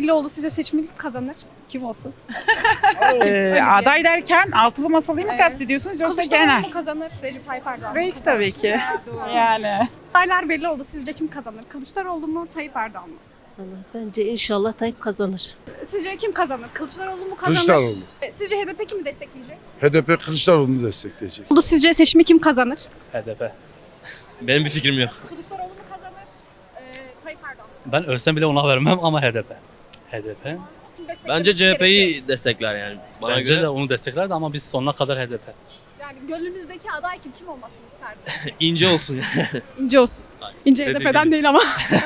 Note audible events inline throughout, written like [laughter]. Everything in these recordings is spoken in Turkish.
belli oldu. Sizce seçimi kim kazanır? Kim olsun? [laughs] Ee, aday derken altılı masalıyı mı Evet. kastediyorsunuz yoksa Kılıçdaroğlu genel? mu kazanır? Recep Tayyip Erdoğan mı? Reis tabii ki. [laughs] Yani. Adaylar belli oldu. Sizce kim kazanır? Kılıçdaroğlu mu? Tayyip Erdoğan mı? Bence inşallah Tayyip kazanır. Sizce kim kazanır? Kılıçdaroğlu mu kazanır? Kılıçdaroğlu. E, Sizce HDP kimi destekleyecek? HDP Kılıçdaroğlu'nu destekleyecek. Oldu sizce seçimi kim kazanır? HDP. Benim bir fikrim yok. Kılıçdaroğlu mu kazanır? E, Tayyip Erdoğan mı? Ben ölsem bile ona vermem ama HDP. HDP. Bence? CHP'yi destekler yani. Bana Bence göre de onu desteklerdi ama biz sonuna kadar HDP. Yani gönlünüzdeki aday kim? Kim olmasını isterdiniz? [laughs] ince olsun. [laughs] İnce olsun. İnce HDP'den değil ama.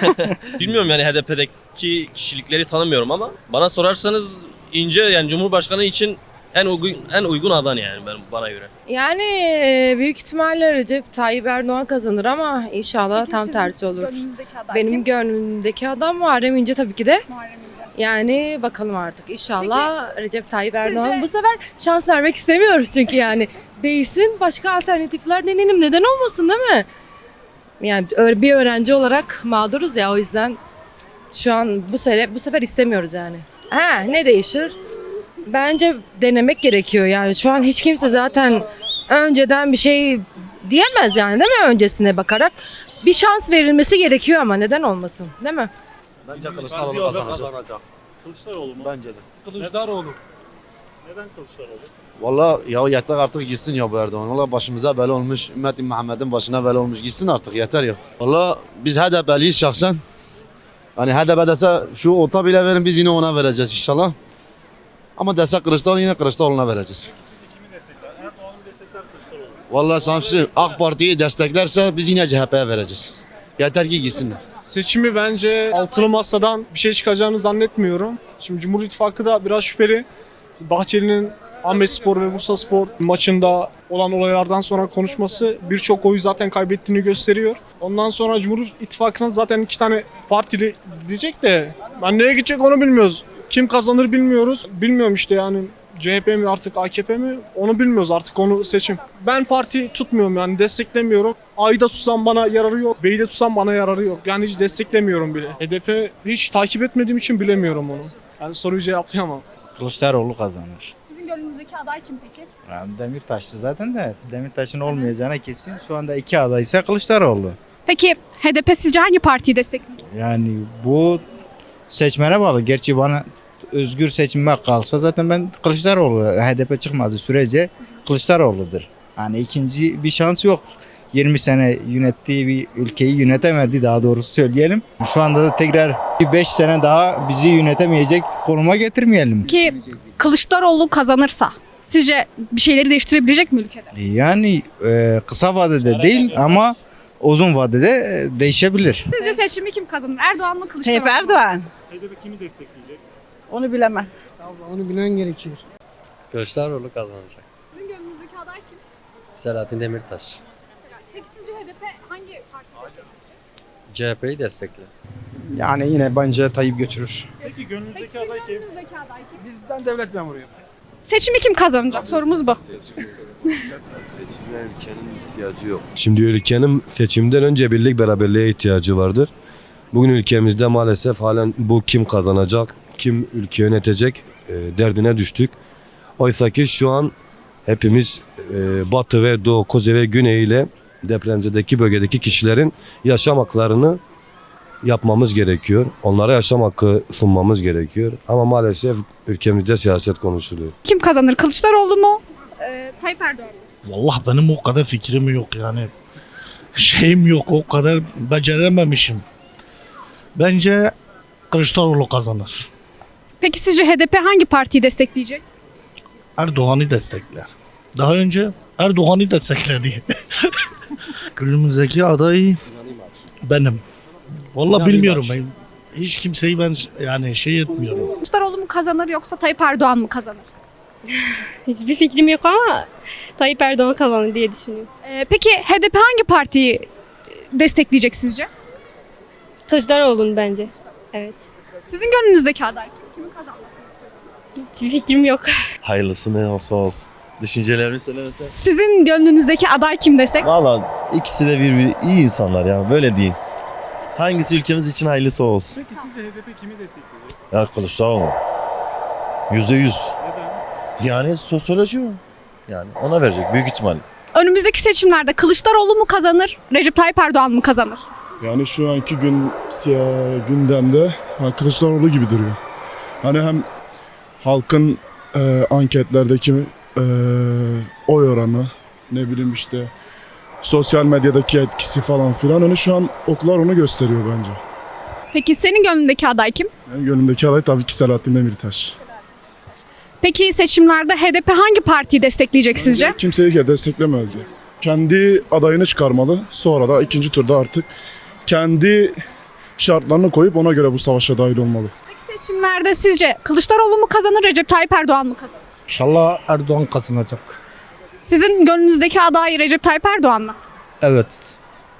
[laughs] Bilmiyorum yani HDP'deki kişilikleri tanımıyorum ama bana sorarsanız ince yani Cumhurbaşkanı için en uygun en uygun aday yani ben bana göre. Yani e, büyük ihtimalle Recep Tayyip Erdoğan kazanır ama inşallah Peki tam tersi olur. Gönlünüzdeki aday Benim kim? gönlümdeki adam Muharrem İnce tabii ki de. Muharrem. Yani bakalım artık. İnşallah Recep Tayyip Erdoğan. Sizce- Bu sefer şans vermek istemiyoruz çünkü yani. Değilsin başka alternatifler deneyelim. Neden olmasın değil mi? Yani bir öğrenci olarak mağduruz ya o yüzden şu an bu sene bu sefer istemiyoruz yani. Ha ne değişir? Bence denemek gerekiyor yani. Şu an hiç kimse zaten önceden bir şey diyemez yani değil mi öncesine bakarak? Bir şans verilmesi gerekiyor ama neden olmasın değil mi? Bence Kılıçdaroğlu kazanacak. Kılıçdaroğlu mu? Bence de. Kılıçdaroğlu. Neden Kılıçdaroğlu? Valla ya yeter artık gitsin ya bu Erdoğan. Valla başımıza bela olmuş. Ümmeti Muhammed'in başına bela olmuş. Gitsin artık yeter ya. Valla biz HDP'liyiz şahsen. Hani HDP dese şu ota bile verin biz yine ona vereceğiz inşallah. Ama dese Kılıçdaroğlu yine Kılıçdaroğlu'na vereceğiz. Peki sizce kimi destekler? Erdoğan'ı destekler Kılıçdaroğlu? Valla Samsun AK Parti'yi desteklerse biz yine CHP'ye vereceğiz. Yeter ki gitsinler. Seçimi bence altılı masadan bir şey çıkacağını zannetmiyorum. Şimdi Cumhur İttifakı da biraz şüpheli. Bahçeli'nin Ahmet Spor ve Bursa Spor maçında olan olaylardan sonra konuşması birçok oyu zaten kaybettiğini gösteriyor. Ondan sonra Cumhur İttifakı'na zaten iki tane partili diyecek de ben neye gidecek onu bilmiyoruz. Kim kazanır bilmiyoruz. Bilmiyorum işte yani CHP mi artık AKP mi onu bilmiyoruz artık onu seçim. Ben parti tutmuyorum yani desteklemiyorum. Ayda tutsam bana yararı yok. Beyde tutsam bana yararı yok. Yani hiç desteklemiyorum bile. HDP hiç takip etmediğim için bilemiyorum onu. Yani soruyu cevaplayamam. Kılıçdaroğlu kazanır. Sizin gönlünüzdeki aday kim peki? Yani Demirtaş'tı zaten de Demirtaş'ın olmayacağına kesin. Şu anda iki aday ise Kılıçdaroğlu. Peki HDP sizce hangi partiyi destekleyecek? Yani bu seçmene bağlı. Gerçi bana özgür seçime kalsa zaten ben Kılıçdaroğlu HDP çıkmadığı sürece Kılıçdaroğlu'dur. Yani ikinci bir şans yok. 20 sene yönettiği bir ülkeyi yönetemedi daha doğrusu söyleyelim. Şu anda da tekrar bir 5 sene daha bizi yönetemeyecek konuma getirmeyelim. Ki Kılıçdaroğlu kazanırsa sizce bir şeyleri değiştirebilecek mi ülkede? Yani e, kısa vadede değil ama uzun vadede değişebilir. Sizce seçimi kim kazanır? Erdoğan mı Kılıçdaroğlu Tayyip? Erdoğan. HDP kimi destekleyecek? Onu bilemem. Onu bilmen gerekiyor. Kılıçdaroğlu kazanacak. Sizin gönlünüzdeki aday kim? Selahattin Demirtaş. Peki sizce HDP hangi partiyi destekleyecek? CHP'yi destekler. Yani yine bence Tayyip götürür. Peki Peki gönlünüzdeki sizin aday kim? gönlünüzdeki aday kim? Bizden devlet memuruyum. Seçimi kim kazanacak? Sorumuz bu. Seçime ülkenin ihtiyacı yok. Şimdi ülkenin seçimden önce birlik beraberliğe ihtiyacı vardır. Bugün ülkemizde maalesef halen bu kim kazanacak, kim ülke yönetecek e, derdine düştük. Oysa ki şu an hepimiz e, batı ve doğu, kuzey ve güney ile depremzedeki bölgedeki kişilerin yaşam haklarını yapmamız gerekiyor. Onlara yaşam hakkı sunmamız gerekiyor. Ama maalesef ülkemizde siyaset konuşuluyor. Kim kazanır? Kılıçdaroğlu mu? Ee, Tayyip Erdoğan mı? Vallahi benim o kadar fikrim yok yani. Şeyim yok o kadar becerememişim. Bence Kılıçdaroğlu kazanır. Peki sizce HDP hangi partiyi destekleyecek? Erdoğan'ı destekler. Daha önce Erdoğan'ı destekledi. [laughs] Günümüzdeki aday benim. Vallahi bilmiyorum ben. Hiç kimseyi ben yani şey etmiyorum. Kılıçdaroğlu mu kazanır yoksa Tayyip Erdoğan mı kazanır? [laughs] Hiçbir fikrim yok ama Tayyip Erdoğan kazanır diye düşünüyorum. Ee, peki HDP hangi partiyi destekleyecek sizce? Kılıçdaroğlu'nun bence. Evet. Sizin gönlünüzdeki aday kim? Kimin kazanmasını istiyorsunuz? Hiçbir fikrim yok. Hayırlısı ne olsa olsun. Düşüncelerimi söylemesen. Sizin gönlünüzdeki aday kim desek? Valla ikisi de bir, iyi insanlar ya böyle diyeyim. Hangisi ülkemiz için hayırlısı olsun. Peki sizce HDP kimi destekleyecek? Ya Kılıçdaroğlu. Yüzde yüz. Neden? Yani sosyoloji o. Yani ona verecek büyük ihtimal. Önümüzdeki seçimlerde Kılıçdaroğlu mu kazanır, Recep Tayyip Erdoğan mı kazanır? Yani şu anki gün gündemde Kılıçdaroğlu gibi duruyor. Hani hem halkın e, anketlerdeki e, oy oranı ne bileyim işte sosyal medyadaki etkisi falan filan hani şu an oklar onu gösteriyor bence. Peki senin gönlündeki aday kim? Yani gönlümdeki aday tabii ki Selahattin Demirtaş. Peki seçimlerde HDP hangi partiyi destekleyecek sizce? Kimseyi de desteklemedi. Kendi adayını çıkarmalı. Sonra da ikinci turda artık kendi şartlarını koyup ona göre bu savaşa dahil olmalı. Seçimlerde sizce Kılıçdaroğlu mu kazanır, Recep Tayyip Erdoğan mı kazanır? İnşallah Erdoğan kazanacak. Sizin gönlünüzdeki aday Recep Tayyip Erdoğan mı? Evet.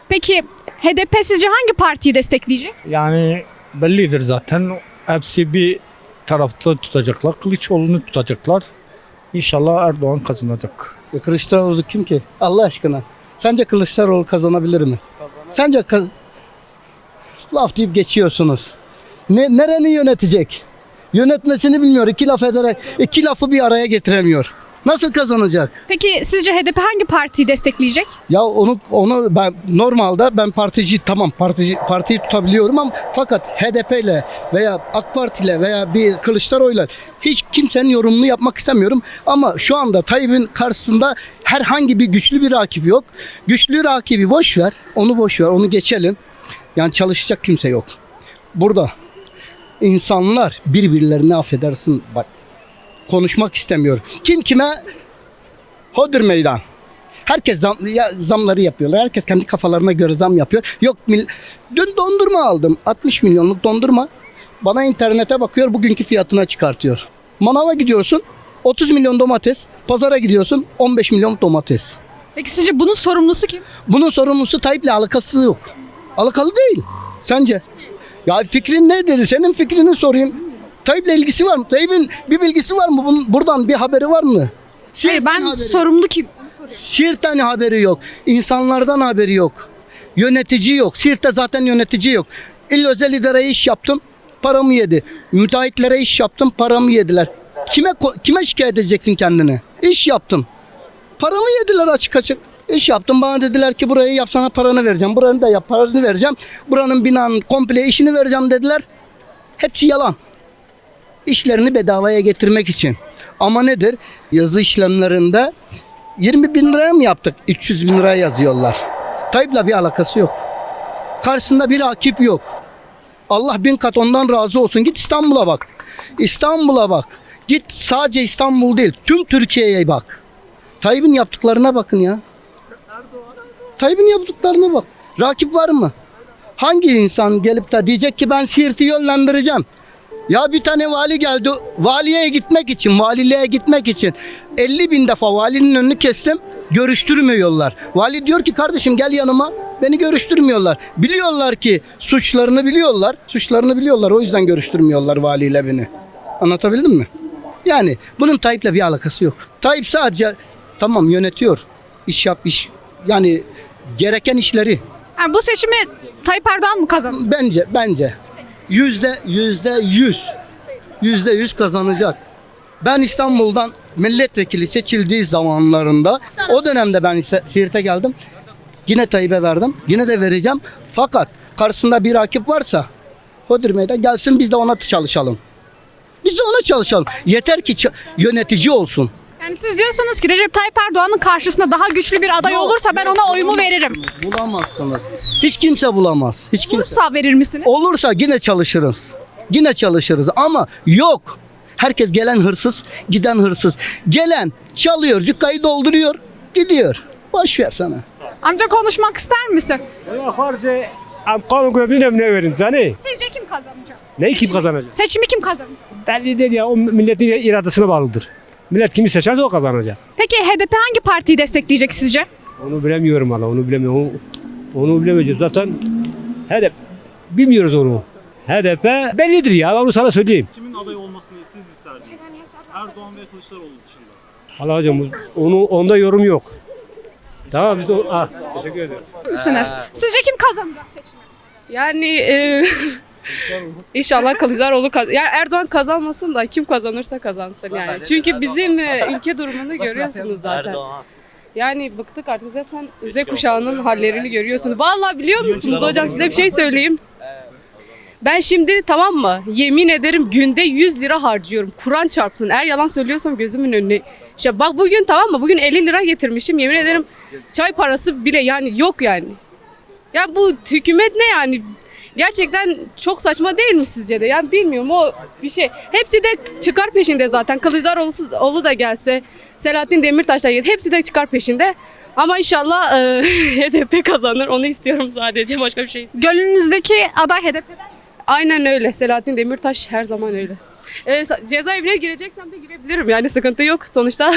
Peki HDP sizce hangi partiyi destekleyecek? Yani bellidir zaten. Hepsi bir tarafta tutacaklar. Kılıçoğlu'nu tutacaklar. İnşallah Erdoğan kazanacak. Kılıçdaroğlu kim ki? Allah aşkına. Sence Kılıçdaroğlu kazanabilir mi? Sence ka- laf deyip geçiyorsunuz. Ne, nereni yönetecek? Yönetmesini bilmiyor. İki laf ederek iki lafı bir araya getiremiyor. Nasıl kazanacak? Peki sizce HDP hangi partiyi destekleyecek? Ya onu onu ben normalde ben partici tamam partici partiyi tutabiliyorum ama fakat HDP ile veya AK Parti ile veya bir Kılıçdaroğlu'yla hiç kimsenin yorumunu yapmak istemiyorum ama şu anda Tayyip'in karşısında herhangi bir güçlü bir rakip yok. Güçlü rakibi boş ver. Onu boş ver. Onu geçelim. Yani çalışacak kimse yok. Burada insanlar birbirlerini affedersin bak konuşmak istemiyor. Kim kime Hodur meydan. Herkes zam, ya, zamları yapıyorlar. Herkes kendi kafalarına göre zam yapıyor. Yok mil, dün dondurma aldım. 60 milyonluk dondurma. Bana internete bakıyor bugünkü fiyatına çıkartıyor. Manava gidiyorsun 30 milyon domates. Pazara gidiyorsun 15 milyon domates. Peki sizce bunun sorumlusu kim? Bunun sorumlusu Tayyip'le alakası yok. Alakalı değil. Sence? Ya fikrin nedir? Senin fikrini sorayım. Tayyip'le ilgisi var mı? Tayyip'in bir bilgisi var mı? Bunun, buradan bir haberi var mı? Hayır ben haberi- sorumlu kim? Siirt'ten haberi yok. İnsanlardan haberi yok. Yönetici yok. Siirt'te zaten yönetici yok. İl özel idareye iş yaptım. Paramı yedi. Müteahhitlere iş yaptım. Paramı yediler. Kime kime şikayet edeceksin kendini? İş yaptım. Paramı yediler açık açık. İş yaptım. Bana dediler ki burayı yapsana paranı vereceğim. Buranı da yap paranı vereceğim. Buranın binanın komple işini vereceğim dediler. Hepsi yalan. İşlerini bedavaya getirmek için. Ama nedir? Yazı işlemlerinde 20 bin liraya mı yaptık? 300 bin liraya yazıyorlar. Tayyip'le bir alakası yok. Karşısında bir rakip yok. Allah bin kat ondan razı olsun. Git İstanbul'a bak. İstanbul'a bak. Git sadece İstanbul değil. Tüm Türkiye'ye bak. Tayyip'in yaptıklarına bakın ya. Tayyip'in yaptıklarına bak. Rakip var mı? Hangi insan gelip de diyecek ki ben Siirt'i yönlendireceğim. Ya bir tane vali geldi. Valiye gitmek için, valiliğe gitmek için 50 bin defa valinin önünü kestim. Görüştürmüyorlar. Vali diyor ki kardeşim gel yanıma. Beni görüştürmüyorlar. Biliyorlar ki suçlarını biliyorlar. Suçlarını biliyorlar. O yüzden görüştürmüyorlar valiyle beni. Anlatabildim mi? Yani bunun Tayyip'le bir alakası yok. Tayyip sadece tamam yönetiyor. İş yap iş. Yani gereken işleri. Yani bu seçimi Tayyip Erdoğan mı kazanır? Bence bence yüzde yüzde yüz yüzde yüz kazanacak. Ben İstanbul'dan milletvekili seçildiği zamanlarında o dönemde ben Siirt'e geldim. Yine Tayyip'e verdim. Yine de vereceğim. Fakat karşısında bir rakip varsa Hodur Meydan gelsin biz de ona çalışalım. Biz de ona çalışalım. Yeter ki yönetici olsun. Yani siz diyorsunuz ki Recep Tayyip Erdoğan'ın karşısında daha güçlü bir aday Yok, olursa ben yok, ona oyumu bulamazsınız. veririm. Bulamazsınız. Hiç kimse bulamaz. Hiç kimse. Olursa verir misiniz? Olursa yine çalışırız. Yine çalışırız ama yok. Herkes gelen hırsız, giden hırsız. Gelen çalıyor, cükkayı dolduruyor, gidiyor. Boş ver sana. Amca konuşmak ister misin? Allah harca kanun görevini ne verin seni? Sizce kim kazanacak? Ne kim kazanacak? Seçimi kim kazanacak? Belli değil ya o milletin iradesine bağlıdır. Millet kimi seçerse o kazanacak. Peki HDP hangi partiyi destekleyecek sizce? Onu bilemiyorum valla onu bilemiyorum. Onu, onu bilemeyeceğiz zaten. HDP bilmiyoruz onu. HDP bellidir ya onu sana söyleyeyim. Kimin aday olmasını siz isterdiniz? Erdoğan ve Kılıçdaroğlu dışında. Allah hocam onu onda yorum yok. Tamam biz de ah, teşekkür ederim. Misiniz? Sizce kim kazanacak seçimi? Yani e, [laughs] [laughs] inşallah Kılıçdaroğlu kaz yani Erdoğan kazanmasın da kim kazanırsa kazansın yani. Çünkü bizim e, ülke durumunu [laughs] görüyorsunuz zaten. Yani bıktık artık zaten Z kuşağının hallerini görüyorsunuz. Vallahi biliyor musunuz hocam size bir şey söyleyeyim. Ben şimdi tamam mı? Yemin ederim günde 100 lira harcıyorum. Kur'an çarpsın. Eğer yalan söylüyorsam gözümün önüne. İşte bak bugün tamam mı? Bugün 50 lira getirmişim. Yemin ederim çay parası bile yani yok yani. Ya bu hükümet ne yani? Gerçekten çok saçma değil mi sizce de? Yani bilmiyorum o bir şey. Hepsi de çıkar peşinde zaten. Kılıçdaroğlu oğlu da gelse, Selahattin Demirtaş da gelse hepsi de çıkar peşinde. Ama inşallah e, [laughs] HDP kazanır. Onu istiyorum sadece. Başka bir şey. Gönlünüzdeki aday HDP'den. Aynen öyle. Selahattin Demirtaş her zaman öyle. E, cezaevine gireceksem de girebilirim. Yani sıkıntı yok sonuçta.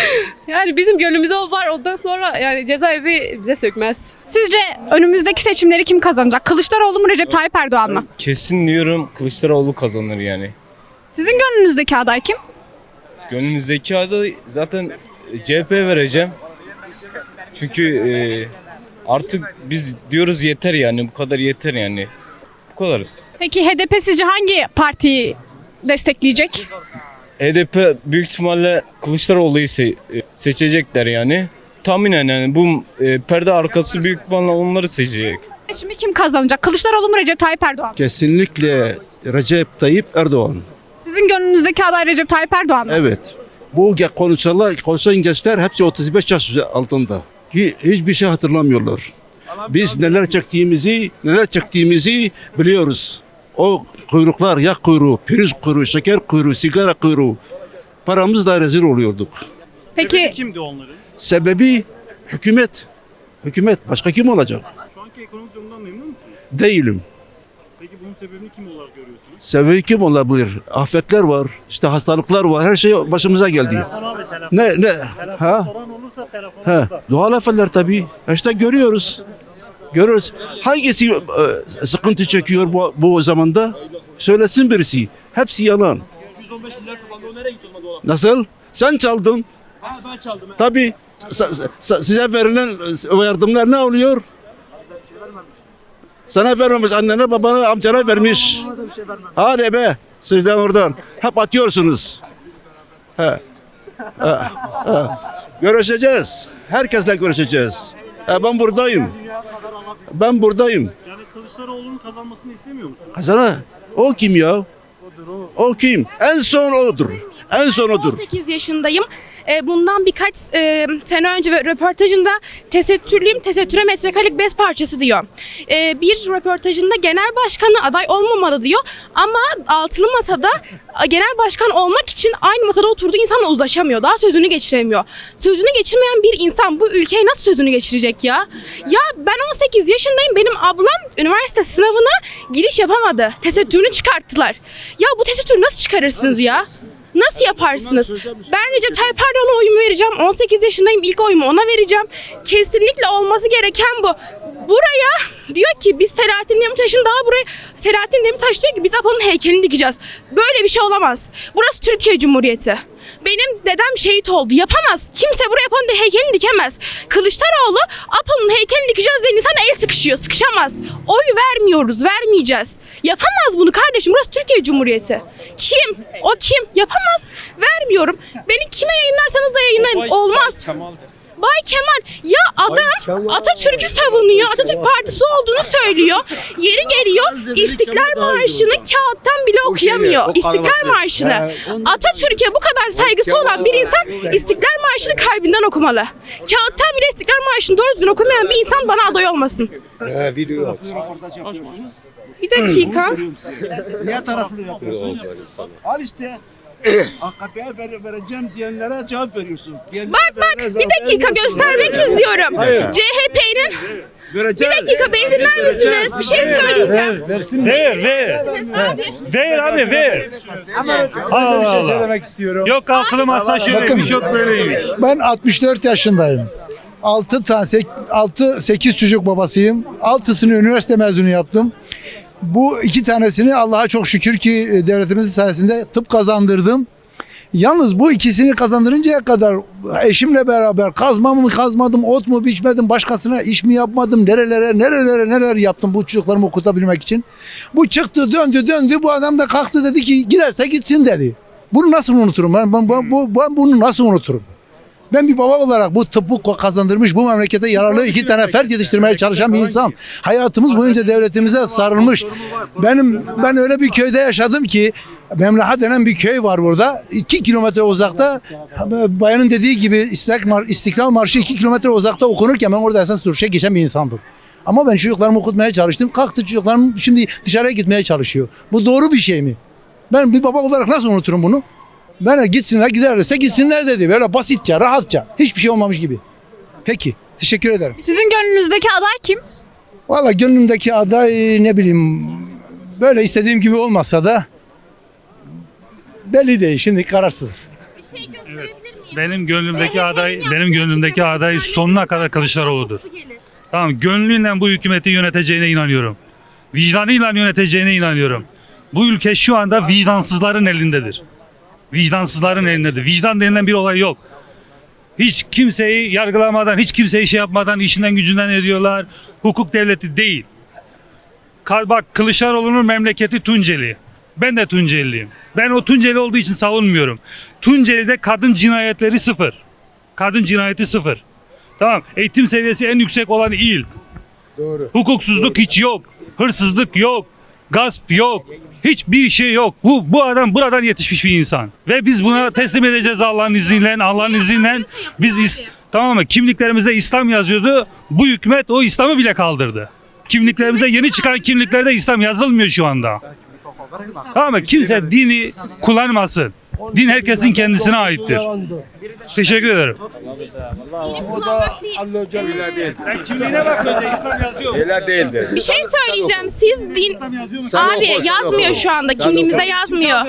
[laughs] yani bizim gönlümüzde o var. Ondan sonra yani cezaevi bize sökmez. Sizce önümüzdeki seçimleri kim kazanacak? Kılıçdaroğlu mu Recep Tayyip Erdoğan mı? Kesin diyorum Kılıçdaroğlu kazanır yani. Sizin gönlünüzdeki aday kim? Gönlümüzdeki aday zaten CHP vereceğim. Çünkü e, artık biz diyoruz yeter yani bu kadar yeter yani. Bu kadar. Peki HDP sizce hangi partiyi destekleyecek? HDP büyük ihtimalle Kılıçdaroğlu'yu se- e, seçecekler yani. Tahminen yani bu e, perde arkası büyük ihtimalle onları seçecek. Seçimi kim kazanacak? Kılıçdaroğlu mu Recep Tayyip Erdoğan? Kesinlikle Recep Tayyip Erdoğan. Sizin gönlünüzdeki aday Recep Tayyip Erdoğan mı? Evet. Bu konuşanlar, konuşan gençler hepsi 35 yaş altında. Ki hiçbir şey hatırlamıyorlar. Biz neler çektiğimizi, neler çektiğimizi biliyoruz. O kuyruklar, yak kuyruğu, priz kuyruğu, şeker kuyruğu, sigara kuyruğu. Paramızla rezil oluyorduk. Peki Kimdi onların? Sebebi hükümet. Hükümet. Başka kim olacak? Şu anki ekonomik durumdan memnun musunuz? Değilim. Peki bunun sebebini kim olarak görüyorsunuz? Sebebi kim olabilir? Afetler var, işte hastalıklar var, her şey başımıza geldi. Ne ne? Ha? Ha, doğal afetler tabii. İşte görüyoruz. Görüyoruz. Hangisi e, sıkıntı çekiyor bu, bu zamanda? Söylesin birisi. Hepsi yalan. 115 milyar kapandı o nereye gitti o dolap? Nasıl? Sen çaldın. Ha ben çaldım. Tabii. Sa- sa- size verilen yardımlar ne oluyor? Sana vermemiş, annene, babana, amcana vermiş. Hadi be, sizden oradan. Hep atıyorsunuz. He. He. He. Görüşeceğiz. Herkesle görüşeceğiz. He, ben buradayım. Ben buradayım. Yani Kılıçdaroğlu'nun kazanmasını istemiyor musunuz? Kazana. O kim ya? O kim? En son odur. En son odur. 18 yaşındayım. E, Bundan birkaç e, sene önce röportajında tesettürlüyüm, tesettüre metrekarelik bez parçası diyor. E, bir röportajında genel başkanı aday olmamalı diyor ama altılı masada genel başkan olmak için aynı masada oturduğu insanla uzlaşamıyor. Daha sözünü geçiremiyor. Sözünü geçirmeyen bir insan bu ülkeye nasıl sözünü geçirecek ya? Ya ben 18 yaşındayım. Benim ablam üniversite sınavına giriş yapamadı. Tesettürünü çıkarttılar. Ya bu tesettürü nasıl çıkarırsınız ya? Nasıl yaparsınız? Ben Recep Tayyip Erdoğan'a oyumu vereceğim. 18 yaşındayım. ilk oyumu ona vereceğim. Kesinlikle olması gereken bu. Buraya diyor ki biz Selahattin Demirtaş'ın daha buraya Selahattin Demirtaş diyor ki biz Apo'nun heykelini dikeceğiz. Böyle bir şey olamaz. Burası Türkiye Cumhuriyeti. Benim dedem şehit oldu. Yapamaz. Kimse buraya Apo'nun heykelini dikemez. Kılıçdaroğlu Apo'nun heykelini dikeceğiz diye insan el sıkışıyor. Sıkışamaz. Oy vermiyoruz. Vermeyeceğiz. Yapamaz bunu kardeşim. Burası Türkiye Cumhuriyeti. Kim? O kim? Yapamaz. Vermiyorum. Beni kime yayınlarsanız da yayınlayın. Olmaz. Bay Kemal ya adam Atatürk'ü savunuyor. Atatürk Partisi olduğunu söylüyor. Yeri geliyor İstiklal Marşı'nı kağıttan bile okuyamıyor. İstiklal Marşı'nı. Atatürk'e bu kadar saygısı olan bir insan İstiklal Marşı'nı kalbinden okumalı. Kağıttan bile İstiklal Marşı'nı doğru düzgün okumayan bir insan bana aday olmasın. Bir dakika. Niye taraflı yapıyorsun? Al işte. AKP'ye ver, vereceğim diyenlere cevap veriyorsunuz. Diyenlere Bak bak bir dakika göstermek istiyorum. CHP'nin bir dakika beni dinler misiniz? Bir şey söyleyeceğim. Ver ver. Ver abi ver. Allah Allah. söylemek istiyorum. Yok altılı masa şöyleymiş yok böyleymiş. Ben 64 yaşındayım. 6 tane 6 8 çocuk babasıyım. 6'sını üniversite mezunu yaptım. Bu iki tanesini Allah'a çok şükür ki e, devletimizin sayesinde tıp kazandırdım. Yalnız bu ikisini kazandırıncaya kadar eşimle beraber kazma mı kazmadım, ot mu biçmedim, başkasına iş mi yapmadım, nerelere nerelere neler yaptım bu çocuklarımı okutabilmek için. Bu çıktı döndü döndü bu adam da kalktı dedi ki giderse gitsin dedi. Bunu nasıl unuturum ben, ben, ben, ben bunu nasıl unuturum? Ben bir baba olarak bu tıbbı kazandırmış, bu memlekete yararlı iki tane fert yetiştirmeye çalışan bir insan. Hayatımız boyunca devletimize sarılmış. Benim ben öyle bir köyde yaşadım ki Memleha denen bir köy var burada. 2 kilometre uzakta bayanın dediği gibi İstiklal, Mar- İstiklal Marşı 2 kilometre uzakta okunurken ben orada esas duruşa geçen bir insandım. Ama ben çocuklarımı okutmaya çalıştım. Kalktı çocuklarım şimdi dışarıya gitmeye çalışıyor. Bu doğru bir şey mi? Ben bir baba olarak nasıl unuturum bunu? Ben gitsinler giderlerse gitsinler dedi. Böyle basitçe, rahatça. Hiçbir şey olmamış gibi. Peki. Teşekkür ederim. Sizin gönlünüzdeki aday kim? Valla gönlümdeki aday ne bileyim böyle istediğim gibi olmasa da belli değil. Şimdi kararsız. Benim gönlümdeki aday, benim gönlümdeki aday sonuna kadar Kılıçdaroğlu'dur. Tamam, gönlüyle bu hükümeti yöneteceğine inanıyorum. Vicdanıyla yöneteceğine inanıyorum. Bu ülke şu anda vicdansızların elindedir. Vicdansızların elindedir. Vicdan denilen bir olay yok. Hiç kimseyi yargılamadan, hiç kimseyi şey yapmadan işinden gücünden ediyorlar. Hukuk devleti değil. Bak Kılıçdaroğlu'nun memleketi Tunceli. Ben de Tunceliliyim. Ben o Tunceli olduğu için savunmuyorum. Tunceli'de kadın cinayetleri sıfır. Kadın cinayeti sıfır. Tamam. Eğitim seviyesi en yüksek olan il. Doğru. Hukuksuzluk hiç yok. Hırsızlık yok. Gasp yok. Hiçbir şey yok. Bu bu adam buradan yetişmiş bir insan. Ve biz buna teslim edeceğiz Allah'ın izniyle. Allah'ın izniyle biz is- tamam mı? Kimliklerimizde İslam yazıyordu. Bu hükümet o İslam'ı bile kaldırdı. Kimliklerimize yeni çıkan kimliklerde İslam yazılmıyor şu anda. Tamam mı? Kimse dini kullanmasın. Din herkesin kendisine aittir. Teşekkür ederim. O da Sen kimliğine bak önce İslam yazıyor. Öyle değildir. Bir şey söyleyeceğim. Siz din... Abi yazmıyor şu anda. Kimliğimizde yazmıyor.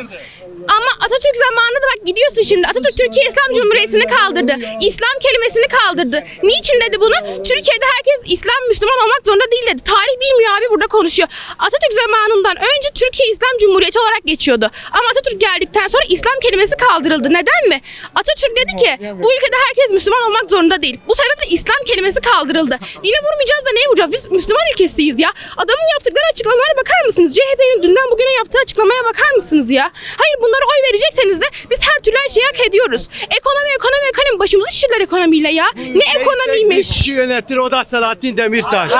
Ama Atatürk zamanında bak gidiyorsun şimdi. Atatürk Türkiye İslam Cumhuriyeti'ni kaldırdı. İslam kelimesini kaldırdı. Niçin dedi bunu? Türkiye'de herkes İslam Müslüman olmak zorunda değil dedi. Tarih bilmiyor abi burada konuşuyor. Atatürk zamanından önce Türkiye İslam Cumhuriyeti olarak geçiyordu. Ama Atatürk geldikten sonra İslam kelimesi kaldırıldı. Neden mi? Atatürk dedi ki bu ülkede herkes Müslüman olmak zorunda değil. Bu sebeple İslam kelimesi kaldırıldı. Dine vurmayacağız da neye vuracağız? Biz Müslüman ülkesiyiz ya. Adamın yaptıkları açıklamalara bakar mısınız? CHP'nin dünden bugüne yaptığı açıklamaya bakar mısınız ya? Hayır bunlara oy verecekseniz de biz her türlü her şeyi hak ediyoruz. Ekonomi ekonomi ekonomi başımızı şişirler ekonomiyle ya. Ne ekonomiymiş? kişi yönetir o da Selahattin Demirtaş.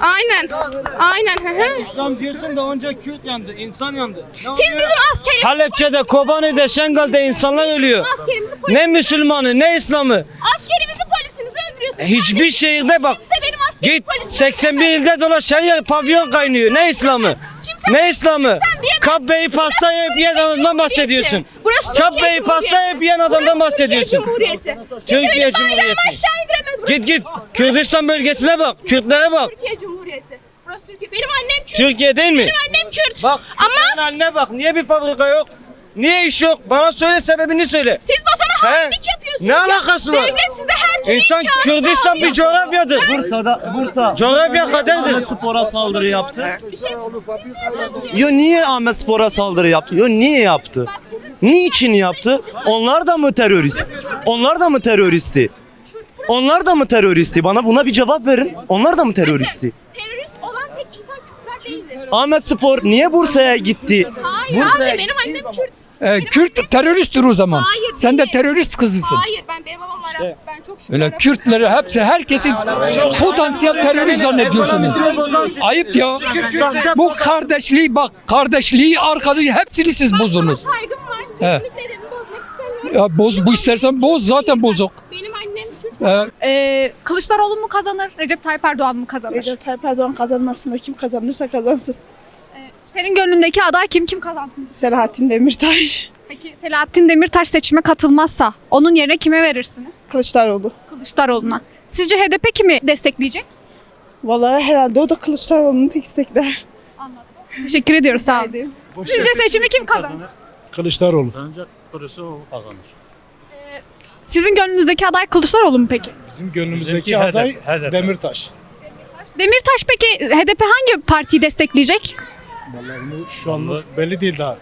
Aynen. Aynen. hı hı. İslam diyorsun da önce Kürt yandı, insan yandı. Siz bizim askerimizi Halepçe'de, Kobani'de, Şengal'de insanlar ölüyor. askerimizi Ne Müslümanı, ne İslam'ı. askerimizi polisimizi öldürüyorsunuz. Hiçbir şehirde bak. Kimse benim askerim Git polisimi 81 ilde dolaş her yer pavyon kaynıyor. Ne İslam'ı? Ne İslam'ı? Kabbeyi pasta yiyip yiyen adamdan bahsediyorsun. Burası Kabbeyi pasta yiyip yiyen adamdan bahsediyorsun. Türkiye Cumhuriyeti. Türkiye Cumhuriyeti. aşağı indiremez. Burası Git git. Kürdistan bölgesine bak. Kürtlere bak. Türkiye Cumhuriyeti. Burası Türkiye. Benim annem Kürt. Türkiye değil mi? Benim annem Kürt. Bak Ama haline bak. Niye bir fabrika yok? Niye iş yok? Bana söyle sebebini söyle. siz vatana He? hainlik yapıyorsunuz. Ne ya. alakası var? Devlet size her türlü İnsan imkanı Kürdistan sağlıyor. bir coğrafyadır. Bursa'da Bursa Coğrafya kaderdir. Spor'a saldırı yaptı. Bir şey Yo niye Ahmet Spor'a saldırı yaptı? Yo niye yaptı? Niçin yaptı? Onlar da mı terörist? Onlar da mı teröristi? Onlar da mı teröristi? Bana buna bir cevap verin. Onlar da mı teröristi? terörist olan tek insan Kürtler değildir. Ahmet Spor niye Bursa'ya gitti? Hayır abi benim annem Kürt. Ee, Kürt teröristtir o zaman. Hayır, Sen de değil. terörist kızısın. Hayır ben benim babam Arap. Ben çok şükür Öyle. Kürtleri hepsi herkesi potansiyel terörist zannediyorsunuz. Ayıp ya. Bu kardeşliği bak kardeşliği arkadaşı hepsini siz bozdunuz. Saygım var. He. Kesinlikle de bozmak istemiyorum. Ya boz bu istersen boz zaten bozuk. Benim annem Kürt. Ee, Ee, Kılıçdaroğlu mu kazanır? Recep Tayyip Erdoğan mı kazanır? Recep Tayyip Erdoğan kazanmasında kim kazanırsa kazansın. Senin gönlündeki aday kim? Kim kazansın? Selahattin Demirtaş. Peki Selahattin Demirtaş seçime katılmazsa onun yerine kime verirsiniz? Kılıçdaroğlu. Kılıçdaroğlu'na. Sizce HDP kimi destekleyecek? Vallahi herhalde o da Kılıçdaroğlu'nu destekler. Teşekkür ediyoruz sağ olun. Sizce seçimi kim kazanır? Kılıçdaroğlu. Bence Kılıçdaroğlu kazanır. Sizin gönlünüzdeki aday Kılıçdaroğlu mu peki? Bizim gönlümüzdeki Bizimki aday HDP, HDP. Demirtaş. Demirtaş peki HDP hangi partiyi destekleyecek? Vallahi bunu şu anlık belli değil daha.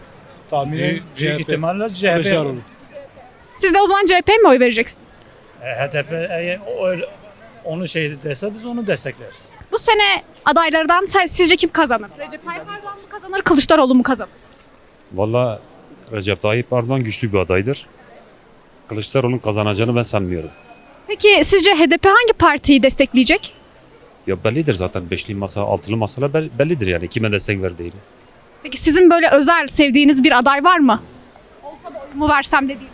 Tahminen Büyük, CHP. ihtimalle CHP. Kılıçdaroğlu. Siz de o zaman CHP'ye mi oy vereceksiniz? E, HDP eğer o- öyle- onu şey dese biz onu destekleriz. Bu sene adaylardan sizce kim kazanır? Recep Tayyip Erdoğan mı kazanır, Kılıçdaroğlu mu kazanır? Valla Recep Tayyip Erdoğan güçlü bir adaydır. Kılıçdaroğlu'nun kazanacağını ben sanmıyorum. Peki sizce HDP hangi partiyi destekleyecek? Ya bellidir zaten beşli masa, altılı masalar bel- bellidir yani kime destek verdiğini. Peki sizin böyle özel sevdiğiniz bir aday var mı? Olsa da oyumu versem dediğiniz.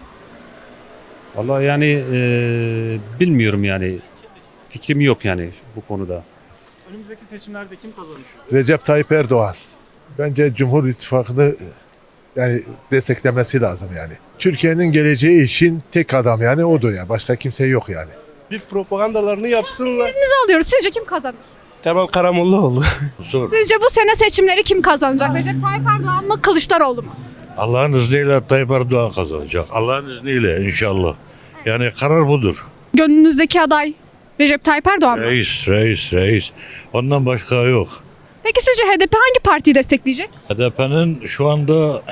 Valla yani eee, bilmiyorum yani fikrim yok yani bu konuda. Önümüzdeki seçimlerde kim kazanır? Recep Tayyip Erdoğan. Bence Cumhur İttifakı'nı yani desteklemesi lazım yani. Türkiye'nin geleceği için tek adam yani odur yani. Başka kimse yok yani. Bir propagandalarını yapsınlar. Birinizi alıyoruz. Sizce kim kazanır? Temel Karamollaoğlu. [laughs] Sizce bu sene seçimleri kim kazanacak? Recep Tayyip Erdoğan mı, Kılıçdaroğlu mu? Allah'ın izniyle Tayyip Erdoğan kazanacak. Allah'ın izniyle inşallah. Yani karar budur. Gönlünüzdeki aday Recep Tayyip Erdoğan mı? Reis, reis, reis. Ondan başka yok. Peki sizce HDP hangi partiyi destekleyecek? HDP'nin şu anda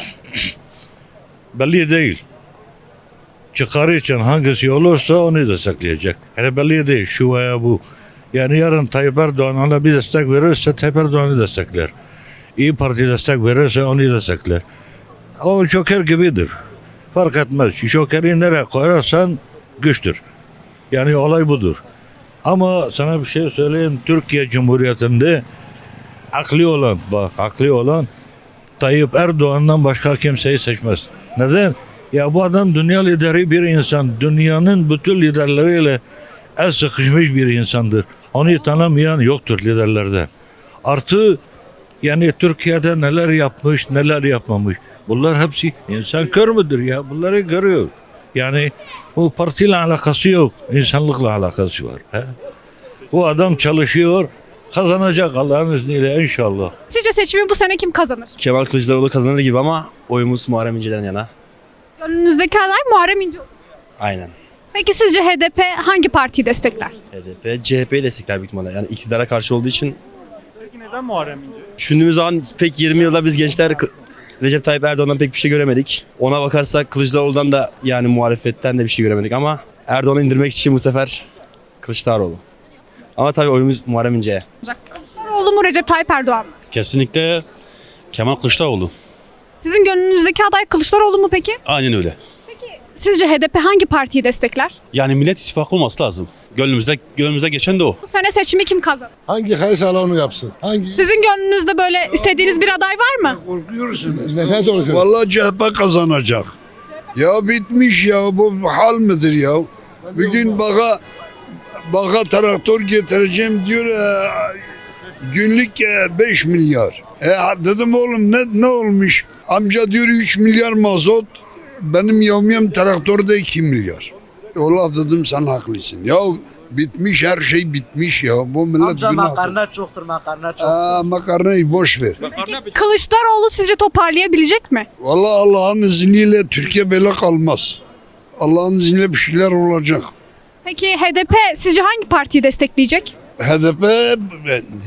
[clears throat] belli değil. Çıkarı için hangisi olursa onu destekleyecek. Yani belli değil şu veya bu. Yani yarın Tayyip Erdoğan ona bir destek verirse Tayyip Erdoğan'ı destekler. İyi Parti destek verirse onu destekler. O joker gibidir. Fark etmez. Jokeri nereye koyarsan güçtür. Yani olay budur. Ama sana bir şey söyleyeyim. Türkiye Cumhuriyeti'nde akli olan, bak akli olan Tayyip Erdoğan'dan başka kimseyi seçmez. Neden? Ya bu adam dünya lideri bir insan. Dünyanın bütün liderleriyle el sıkışmış bir insandır. Onu tanımayan yoktur liderlerden. Artı yani Türkiye'de neler yapmış, neler yapmamış. Bunlar hepsi insan kör müdür ya? Bunları görüyor. Yani bu partiyle alakası yok. insanlıkla alakası var. He? Bu adam çalışıyor, kazanacak Allah'ın izniyle inşallah. Sizce seçimi bu sene kim kazanır? Kemal Kılıçdaroğlu kazanır gibi ama oyumuz Muharrem İnce'den yana. Gönlünüzdeki aday Muharrem İnce. Aynen. Peki sizce HDP hangi partiyi destekler? HDP, CHP'yi destekler büyük ihtimalle. Yani iktidara karşı olduğu için Peki neden Muharrem İnce? düşündüğümüz zaman pek 20 yılda biz gençler Recep Tayyip Erdoğan'dan pek bir şey göremedik. Ona bakarsak Kılıçdaroğlu'dan da yani muhalefetten de bir şey göremedik ama Erdoğan'ı indirmek için bu sefer Kılıçdaroğlu. Ama tabii oyumuz Muharrem İnce'ye. Kılıçdaroğlu mu Recep Tayyip Erdoğan mı? Kesinlikle Kemal Kılıçdaroğlu. Sizin gönlünüzdeki aday Kılıçdaroğlu mu peki? Aynen öyle. Sizce HDP hangi partiyi destekler? Yani Millet İttifakı olması lazım. Gönlümüzde, gönlümüzde geçen de o. Bu sene seçimi kim kazanır? Hangi kaysa onu yapsın? Hangi? Sizin gönlünüzde böyle istediğiniz bir aday var mı? Ne, ne doğru Vallahi CHP kazanacak. Ya bitmiş ya bu hal midir ya? Bugün baka baka traktör getireceğim diyor e, günlük 5 milyar. E dedim oğlum ne ne olmuş? Amca diyor 3 milyar mazot. Benim yevmiyem traktörde 2 milyar. Valla dedim sen haklısın. Ya bitmiş her şey bitmiş ya. Bu millet Amca günah. makarna çoktur makarna çok. Aa, makarnayı boş ver. Kılıçdaroğlu sizce toparlayabilecek mi? Vallahi Allah'ın izniyle Türkiye böyle kalmaz. Allah'ın izniyle bir şeyler olacak. Peki HDP sizce hangi partiyi destekleyecek? HDP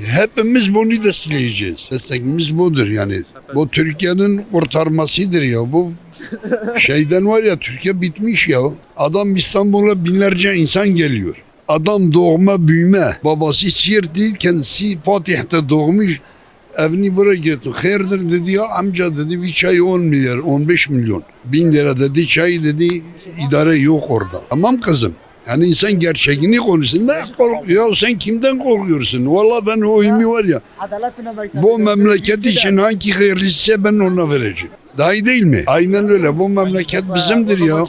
hepimiz bunu destekleyeceğiz. Destekimiz budur yani. Bu Türkiye'nin kurtarmasıdır ya. Bu şeyden var ya Türkiye bitmiş ya. Adam İstanbul'a binlerce insan geliyor. Adam doğma büyüme. Babası Siirt değil kendisi Fatih'te doğmuş. Evini buraya getirdi. Hayırdır dedi ya amca dedi bir çay 10 milyar 15 milyon. Bin lira dedi çay dedi idare yok orada. Tamam kızım. Yani insan gerçeğini konuşsun. Ne kork ya sen kimden korkuyorsun? Valla ben oyumu var ya bu memleket için hangi hayırlıysa ben ona vereceğim. Daha iyi değil mi? Aynen öyle. Bu memleket bizimdir ya.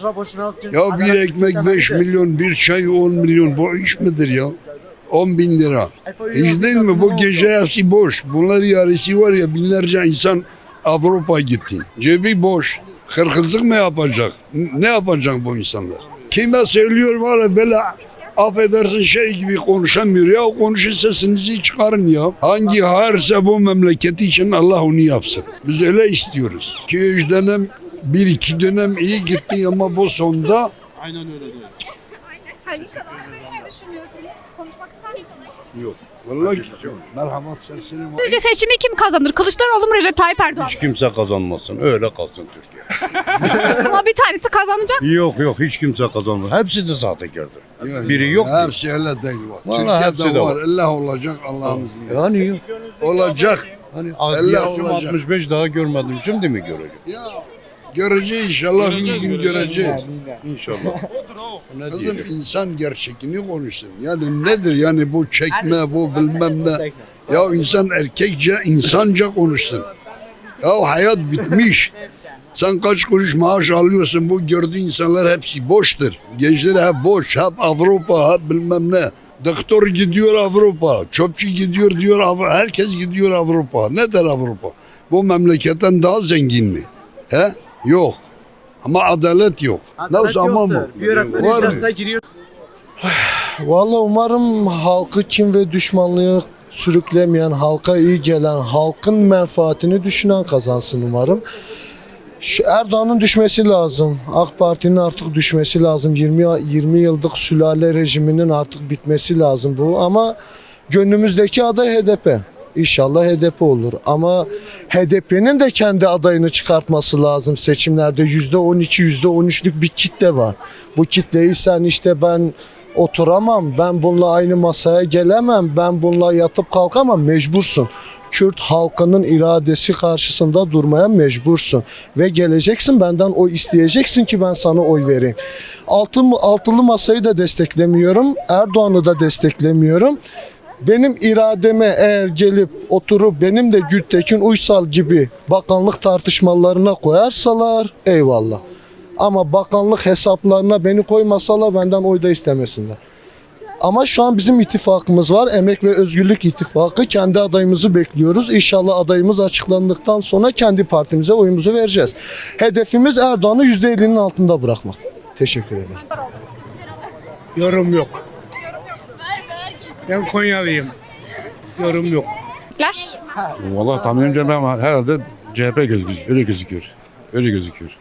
Ya bir ekmek 5 milyon, bir çay 10 milyon. Bu iş midir ya? 10 bin lira. İş değil mi? Bu gece hepsi boş. Bunlar yarısı var ya binlerce insan Avrupa gitti. Cebi boş. Hırkızlık mı yapacak? Ne yapacak bu insanlar? Kime söylüyor var ya böyle affedersin şey gibi konuşamıyor. Ya konuşun sesinizi çıkarın ya. Hangi hayırsa bu memleketi için Allah onu yapsın. Biz öyle istiyoruz. 2-3 dönem, bir iki dönem iyi gitti ama bu sonda Aynen öyle. Ne düşünüyorsunuz? Konuşmak ister misiniz? Yok. Vallahi merhamet sesini Sizce seçimi kim kazanır? Kılıçdaroğlu mu Recep Tayyip Erdoğan? mı? Hiç kimse kazanmasın. Öyle kalsın Türkiye. Ama bir tanesi kazanacak. yok yok hiç kimse kazanmaz. Hepsi de sahtekardır. Yani Biri yok. ki. Hepsi öyle değil var. Vallahi hepsi Türkiye'de de var. var. Allah olacak Allah'ın izniyle. Yani yok. Olacak. Hani Allah yaşım olacak. 65 daha görmedim. Şimdi mi göreceğim? Ya göreceğiz inşallah bir gün göreceğiz. İnşallah. [laughs] ne Kızım diyeceğim? insan gerçekini konuşsun. Yani nedir yani bu çekme bu bilmem ne. Ya insan erkekçe insanca konuşsun. Ya hayat bitmiş. Sen kaç kuruş maaş alıyorsun bu gördüğün insanlar hepsi boştur. Gençler hep boş, hep Avrupa, hep bilmem ne. Doktor gidiyor Avrupa, çöpçü gidiyor diyor Avrupa, herkes gidiyor Avrupa. Nedir Avrupa? Bu memleketten daha zengin mi? He? Yok. Ama adalet yok. Nasıl ama mı? Var mı? [sighs] Vallahi umarım halkı kim ve düşmanlığı sürüklemeyen, halka iyi gelen, halkın menfaatini düşünen kazansın umarım. Erdoğan'ın düşmesi lazım. AK Parti'nin artık düşmesi lazım. 20 20 yıllık sülale rejiminin artık bitmesi lazım bu ama gönlümüzdeki aday HDP. İnşallah HDP olur. Ama HDP'nin de kendi adayını çıkartması lazım seçimlerde. %12, %13'lük bir kitle var. Bu kitleyi sen işte ben oturamam, ben bununla aynı masaya gelemem, ben bununla yatıp kalkamam mecbursun. Kürt halkının iradesi karşısında durmaya mecbursun. Ve geleceksin benden oy isteyeceksin ki ben sana oy vereyim. Altı, altılı masayı da desteklemiyorum, Erdoğan'ı da desteklemiyorum. Benim irademe eğer gelip oturup benim de Gültekin Uysal gibi bakanlık tartışmalarına koyarsalar eyvallah. Ama bakanlık hesaplarına beni koymasalar benden oy da istemesinler. Ama şu an bizim ittifakımız var. Emek ve Özgürlük İttifakı. Kendi adayımızı bekliyoruz. İnşallah adayımız açıklandıktan sonra kendi partimize oyumuzu vereceğiz. Hedefimiz Erdoğan'ı %50'nin altında bırakmak. Teşekkür ederim. Yorum yok. Ben Konyalıyım. Yorum yok. Ler. Vallahi tahminimce ben herhalde CHP gözüküyor. Öyle gözüküyor. Öyle gözüküyor.